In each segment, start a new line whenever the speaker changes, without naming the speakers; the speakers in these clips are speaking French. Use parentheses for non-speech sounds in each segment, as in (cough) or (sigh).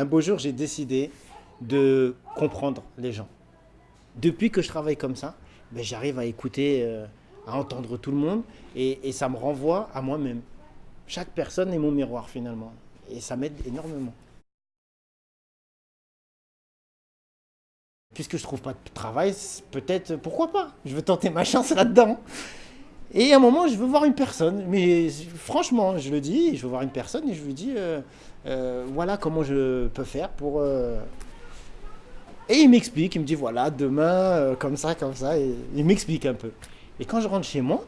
Un beau jour, j'ai décidé de comprendre les gens. Depuis que je travaille comme ça, ben, j'arrive à écouter, euh, à entendre tout le monde et, et ça me renvoie à moi-même. Chaque personne est mon miroir finalement et ça m'aide énormément. Puisque je trouve pas de travail, peut-être, pourquoi pas? Je veux tenter ma chance là-dedans. Et à un moment, je veux voir une personne. Mais franchement, je le dis, je veux voir une personne et je lui dis, euh, euh, voilà comment je peux faire pour... euh. Et il m'explique, il me dit, voilà, demain, comme ça, comme ça. Il m'explique un peu. Et quand je rentre chez moi,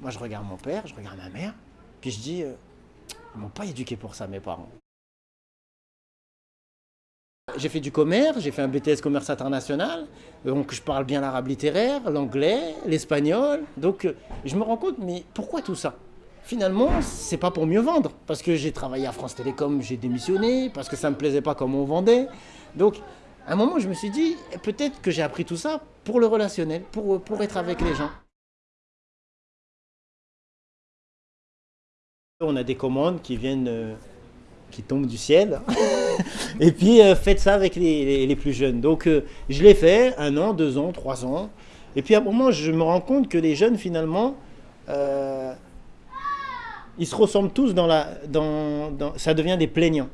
moi, je regarde mon père, je regarde ma mère, puis je dis, ils m'ont pas éduqué pour ça, mes parents. J'ai fait du commerce, j'ai fait un BTS commerce international, donc je parle bien l'arabe littéraire, l'anglais, l'espagnol. Donc euh, je me rends compte, mais pourquoi tout ça? Finalement, c'est pas pour mieux vendre, parce que j'ai travaillé à France Télécom, j'ai démissionné, parce que ça me plaisait pas comme on vendait. Donc à un moment, je me suis dit, peut-être que j'ai appris tout ça pour le relationnel, pour, pour être avec les gens. On a des commandes qui viennent, euh, qui tombent du ciel. (laughs) Et puis, euh, faites ça avec les, les- les plus jeunes. Donc, euh, je l'ai fait un an, deux ans, trois ans. Et puis, à un moment, je me rends compte que les jeunes, finalement, euh, ils se ressemblent tous dans la... Dans, dans- ça devient des plaignants.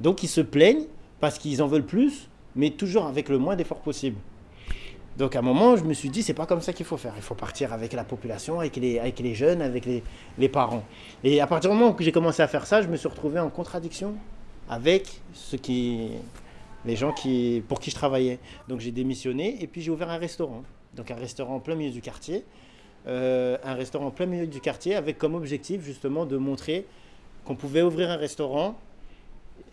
Donc, ils se plaignent parce qu'ils en veulent plus, mais toujours avec le moins d'efforts possible. Donc à un moment, je me suis dit, c'est pas comme ça qu'il faut faire. Il faut partir avec la population, avec les, jeunes, avec les, parents. Et à partir du moment où j'ai commencé à faire ça, je me suis retrouvé en contradiction avec les gens qui, pour qui je travaillais. Donc j'ai démissionné et puis j'ai ouvert un restaurant. Donc un restaurant en plein milieu du quartier. Euh, un restaurant en plein milieu du quartier avec comme objectif justement de montrer qu'on pouvait ouvrir un restaurant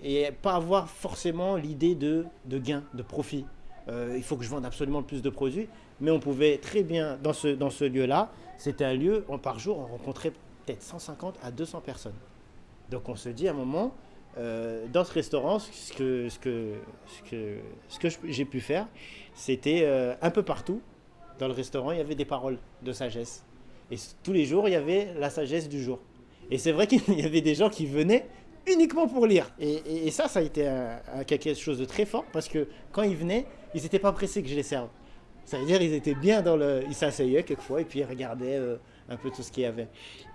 et pas avoir forcément l'idée de gain, de profit. Euh, il faut que je vende absolument le plus de produits, mais on pouvait très bien, dans ce, dans ce lieu-là, c'était un lieu, où par jour, on rencontrait peut-être 150 à 200 personnes. Donc on se dit à un moment, euh, dans ce restaurant, ce que, ce que, ce que, ce que j'ai pu faire, c'était euh, un peu partout, dans le restaurant, il y avait des paroles de sagesse. Et tous les jours, il y avait la sagesse du jour. Et c'est vrai (laughs) qu'il y avait des gens qui venaient uniquement pour lire. Et, ça, ça a été quelque chose de très fort parce que quand ils venaient, ils n'étaient pas pressés que je les serve. Ça veut dire ils étaient bien dans le... Ils s'asseyaient quelquefois et puis ils regardaient euh, un peu tout ce qu'il y avait.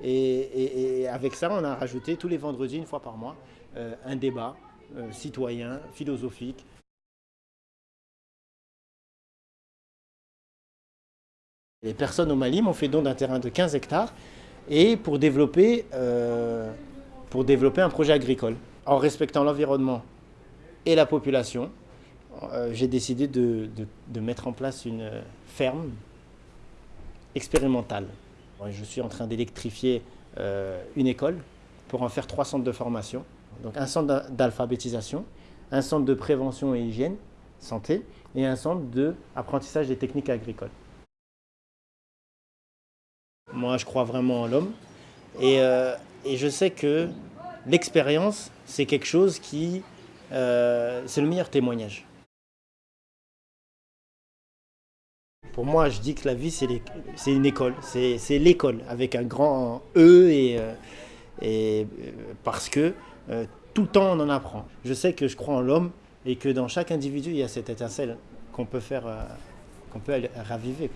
Et, avec ça, on a rajouté tous les vendredis, une fois par mois, euh, un débat euh, citoyen, philosophique. Les personnes au Mali m'ont fait don d'un terrain de 15 hectares et pour développer, pour développer un projet agricole. En respectant l'environnement et la population, euh, j'ai décidé de, mettre en place une ferme expérimentale. Je suis en train d'électrifier euh, une école pour en faire trois centres de formation. Donc un centre d'a- d'alphabétisation, un centre de prévention et hygiène, santé, et un centre d'apprentissage des techniques agricoles. Moi, je crois vraiment en l'homme. Et, euh, je sais que l'expérience, c'est quelque chose qui... c'est le meilleur témoignage. Pour moi, je dis que la vie, c'est une école. C'est l'école, avec un grand E, et, euh, euh, parce que euh, tout le temps, on en apprend. Je sais que je crois en l'homme, et que dans chaque individu, il y a cette étincelle qu'on peut faire, qu'on peut raviver.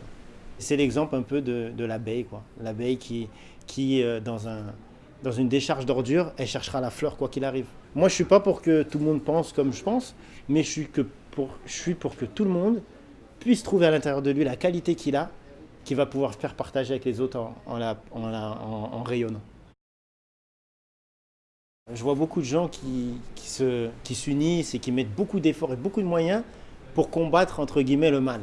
C'est l'exemple un peu de, de l'abeille. L'abeille qui, qui dans, un, dans une décharge d'ordures, elle cherchera la fleur quoi qu'il arrive. Moi, je suis pas pour que tout le monde pense comme je pense, mais je suis pour que tout le monde puisse trouver à l'intérieur de lui la qualité qu'il a, qu'il va pouvoir faire partager avec les autres en, rayonnant. Je vois beaucoup de gens qui, qui se- qui s'unissent et qui mettent beaucoup d'efforts et beaucoup de moyens pour combattre, entre guillemets, le mal.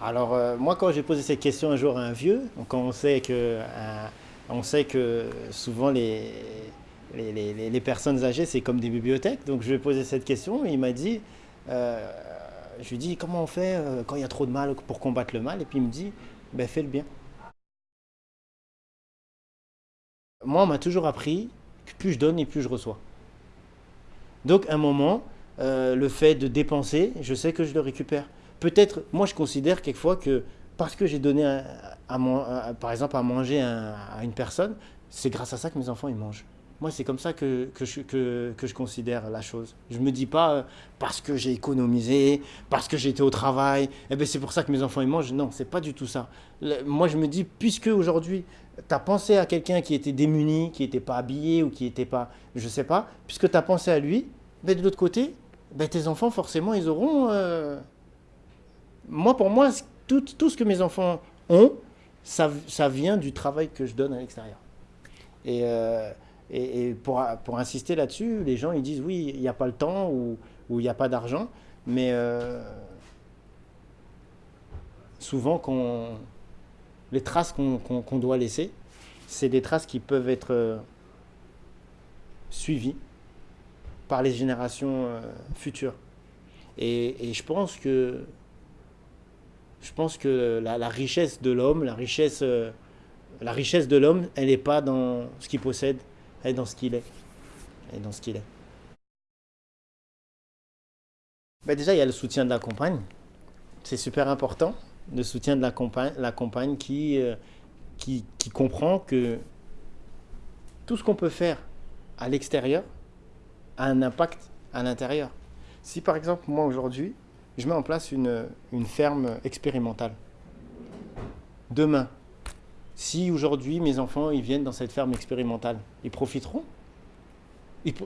Alors, euh, moi, quand j'ai posé cette question un jour à un vieux, quand on sait que, euh, on sait que souvent les- les- les personnes âgées, c'est comme des bibliothèques, donc je lui ai posé cette question et il m'a dit, euh, je lui dit, comment on fait euh, quand il y a trop de mal pour combattre le mal? Et puis il me dit, ben, fais le bien. Moi, on m'a toujours appris que plus je donne et plus je reçois. Donc, à un moment, euh, le fait de dépenser, je sais que je le récupère. Peut-être, moi, je considère quelquefois que parce que j'ai donné, à, à- par exemple, à manger à, à une personne, c'est grâce à ça que mes enfants ils mangent. Moi, c'est comme ça que, que, je, que, je considère la chose. Je ne me dis pas euh, parce que j'ai économisé, parce que j'étais au travail, eh ben, c'est pour ça que mes enfants ils mangent. Non, c'est pas du tout ça. moi, je me dis, puisque aujourd'hui, tu as pensé à quelqu'un qui était démuni, qui n'était pas habillé ou qui n'était pas, je sais pas, puisque tu as pensé à lui, ben, de l'autre côté, ben, tes enfants, forcément, ils auront... Euh, moi, pour moi, tout, tout, ce que mes enfants ont, ça, ça vient du travail que je donne à l'extérieur. Et... Euh, et, pour, pour, insister là-dessus, les gens ils disent oui, il n'y a pas le temps ou il n'y a pas d'argent, mais euh, souvent les traces qu'on doit laisser, c'est des traces qui peuvent être euh, suivies par les générations euh, futures. Et, je pense que je pense que la, richesse de l'homme, la richesse, la richesse de l'homme, elle n'est pas dans ce qu'il possède, et dans ce qu'il est. Et dans ce qu'il est. Ben déjà, il y a le soutien de la compagne. C'est super important, le soutien de la compagne, la qui, euh, qui, qui comprend que tout ce qu'on peut faire à l'extérieur a un impact à l'intérieur. Si par exemple, moi aujourd'hui, je mets en place une, une ferme expérimentale, demain, si aujourd'hui mes enfants ils viennent dans cette ferme expérimentale, ils profiteront.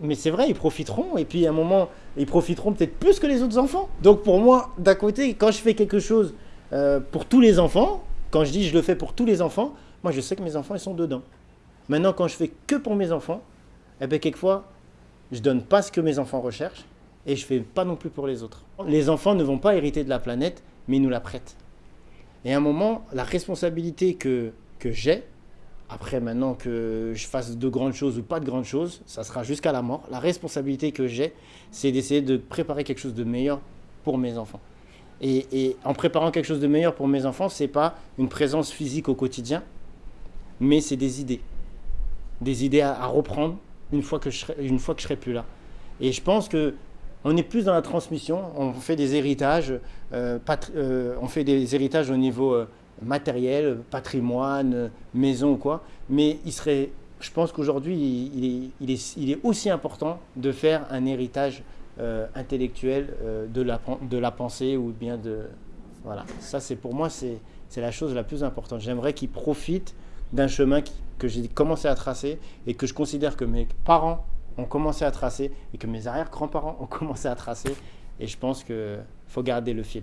mais c'est vrai, ils profiteront. Et puis à un moment, ils profiteront peut-être plus que les autres enfants. Donc pour moi, d'un côté, quand je fais quelque chose euh, pour tous les enfants, quand je dis je le fais pour tous les enfants, moi je sais que mes enfants ils sont dedans. Maintenant, quand je fais que pour mes enfants, eh bien quelquefois, je donne pas ce que mes enfants recherchent et je fais pas non plus pour les autres. Les enfants ne vont pas hériter de la planète, mais ils nous la prêtent. Et à un moment, la responsabilité que que j'ai. Après, maintenant que je fasse de grandes choses ou pas de grandes choses, ça sera jusqu'à la mort. La responsabilité que j'ai, c'est d'essayer de préparer quelque chose de meilleur pour mes enfants. Et, en préparant quelque chose de meilleur pour mes enfants, c'est pas une présence physique au quotidien, mais c'est des idées. Des idées à, reprendre une fois, que je serai, une fois que je serai plus là. Et je pense que on est plus dans la transmission, on fait des héritages, euh, euh, on fait des héritages au niveau euh, matériel, patrimoine, maison ou quoi. Mais il serait, je pense qu'aujourd'hui, il, est, aussi important de faire un héritage euh, intellectuel euh, de, la, pensée ou bien de... Voilà, ça c'est pour moi, c'est la chose la plus importante. J'aimerais qu'il profite d'un chemin que j'ai commencé à tracer et que je considère que mes parents ont commencé à tracer et que mes arrière-grands-parents ont (laughs) commencé à tracer. Et je pense qu'il faut garder le fil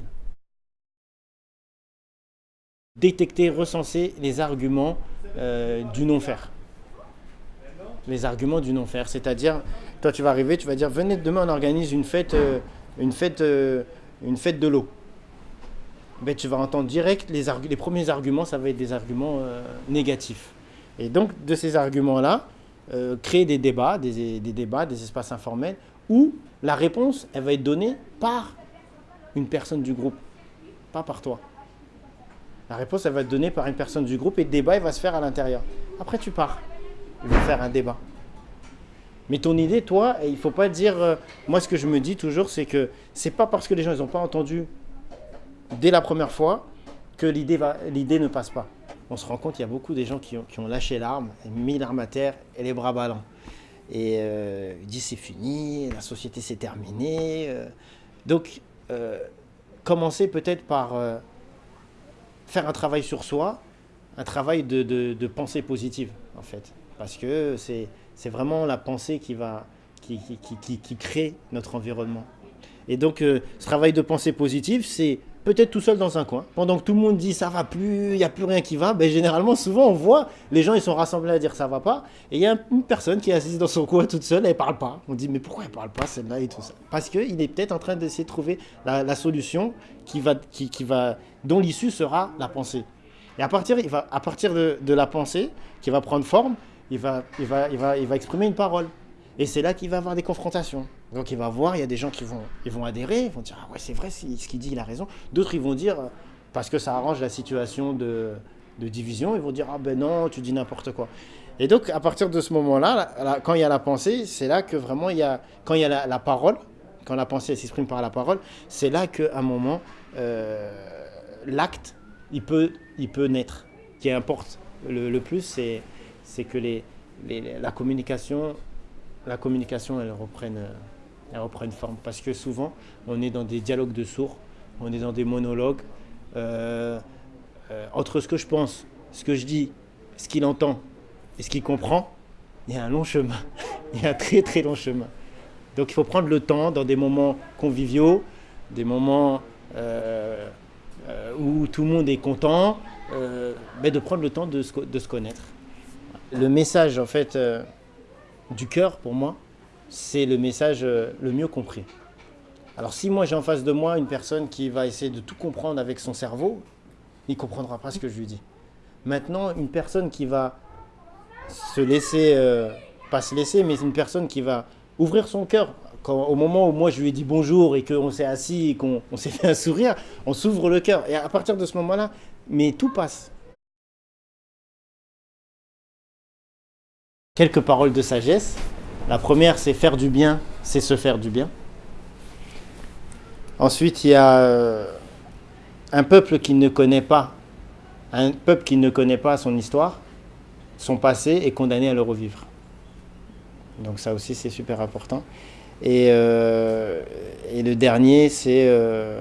détecter, recenser les arguments euh, du non-faire. Les arguments du non-faire, c'est-à-dire, toi tu vas arriver, tu vas dire, venez demain on organise une fête, euh, une fête, euh, une fête de l'eau. Ben, tu vas entendre direct les, premiers arguments, ça va être des arguments négatifs. Et donc de ces arguments-là, créer des débats, des, des débats, des espaces informels, où la réponse, elle va être donnée par une personne du groupe, pas par toi. La réponse, elle va être donnée par une personne du groupe et le débat, il va se faire à l'intérieur. Après, tu pars. Il va faire un débat. Mais ton idée, toi, il ne faut pas dire... Euh, moi, ce que je me dis toujours, c'est que c'est pas parce que les gens n'ont pas entendu dès la première fois que l'idée ne passe pas. On se rend compte qu'il y a beaucoup de gens qui ont, lâché l'arme, mis l'arme à terre et les bras ballants. Et euh, ils disent c'est fini, la société s'est terminée. Euh. donc, commencer peut-être par faire un travail sur soi, un travail de, de, pensée positive, en fait. Parce que c'est vraiment la pensée qui, va, qui, qui, qui, crée notre environnement. Et donc, euh, ce travail de pensée positive, c'est peut-être tout seul dans un coin. Pendant que tout le monde dit ça va plus, il n'y a plus rien qui va, ben, généralement, souvent, on voit les gens, ils sont rassemblés à dire ça va pas. Et il y a une personne qui est assise dans son coin toute seule, elle parle pas. On dit mais pourquoi elle parle pas celle-là et tout ça Parce qu'il est peut-être en train d'essayer de trouver la, solution qui va, qui va dont l'issue sera la pensée. Et à partir, il va, à partir de, de, la pensée, qui va prendre forme, il va, il va, il va, il va exprimer une parole. Et c'est là qu'il va avoir des confrontations. Donc il va voir, il y a des gens qui vont, ils vont adhérer, ils vont dire ah ouais c'est vrai ce qu'il dit, il a raison. D'autres ils vont dire parce que ça arrange la situation de, division, ils vont dire ah ben non tu dis n'importe quoi. Et donc à partir de ce moment-là, quand il y a la pensée, c'est là que vraiment il y a quand il y a la, parole, quand la pensée s'exprime par la parole, c'est là qu'à un moment euh, l'acte, il peut, il peut naître. Ce qui importe le, plus, c'est que la communication la communication elle reprenne, euh, elle reprenne forme. Parce que souvent, on est dans des dialogues de sourds, on est dans des monologues. Euh, euh, entre ce que je pense, ce que je dis, ce qu'il entend et ce qu'il comprend, il y a un long chemin. (laughs) il y a un très très long chemin. Donc il faut prendre le temps dans des moments conviviaux, des moments où tout le monde est content, mais de prendre le temps de se, de se connaître. Le message en fait du cœur, pour moi, c'est le message euh, le mieux compris. Alors si moi j'ai en face de moi une personne qui va essayer de tout comprendre avec son cerveau, il comprendra pas ce que je lui dis. Maintenant, une personne qui va se laisser, euh, pas se laisser, mais une personne qui va ouvrir son cœur, au moment où moi je lui ai dit bonjour et qu'on s'est assis et qu'on s'est fait un sourire, on s'ouvre le cœur. Et à partir de ce moment-là, mais tout passe. Quelques paroles de sagesse. La première, c'est faire du bien, c'est se faire du bien. Ensuite, il y a euh, un peuple qui ne connaît pas, un peuple qui ne connaît pas son histoire, son passé, est condamné à le revivre. Donc ça aussi, c'est super important. Et, euh, le dernier, c'est euh,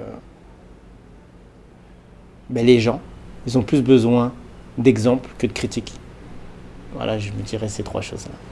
ben, les gens. Ils ont plus besoin d'exemples que de critiques. Voilà, je me dirais ces trois choses-là.